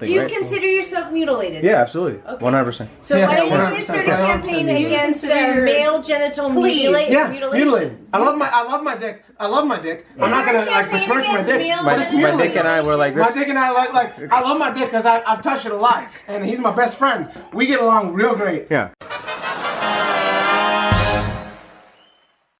Do you right? consider yourself mutilated? Yeah, absolutely. 100%. So Yeah, why don't you start a campaign against uh, male genital mutilation? Yeah, mutilation? I love my I love my dick. I love my dick. I'm not gonna like besmirch my dick. My, my dick and I were like this. My dick and I like like I love my dick because I I've touched it a lot and he's my best friend. We get along real great. Yeah.